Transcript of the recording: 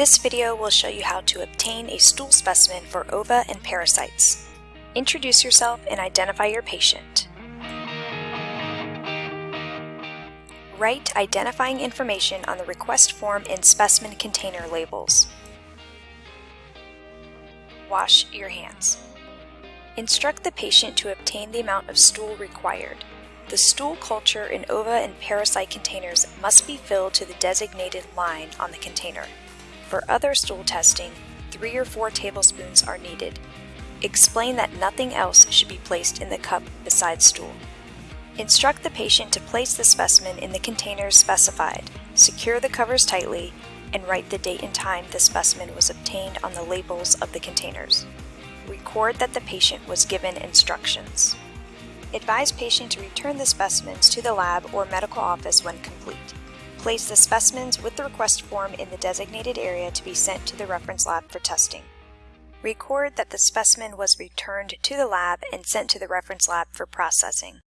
This video will show you how to obtain a stool specimen for ova and parasites. Introduce yourself and identify your patient. Write identifying information on the request form and specimen container labels. Wash your hands. Instruct the patient to obtain the amount of stool required. The stool culture in ova and parasite containers must be filled to the designated line on the container. For other stool testing, three or four tablespoons are needed. Explain that nothing else should be placed in the cup besides stool. Instruct the patient to place the specimen in the containers specified, secure the covers tightly, and write the date and time the specimen was obtained on the labels of the containers. Record that the patient was given instructions. Advise patient to return the specimens to the lab or medical office when complete. Place the specimens with the request form in the designated area to be sent to the reference lab for testing. Record that the specimen was returned to the lab and sent to the reference lab for processing.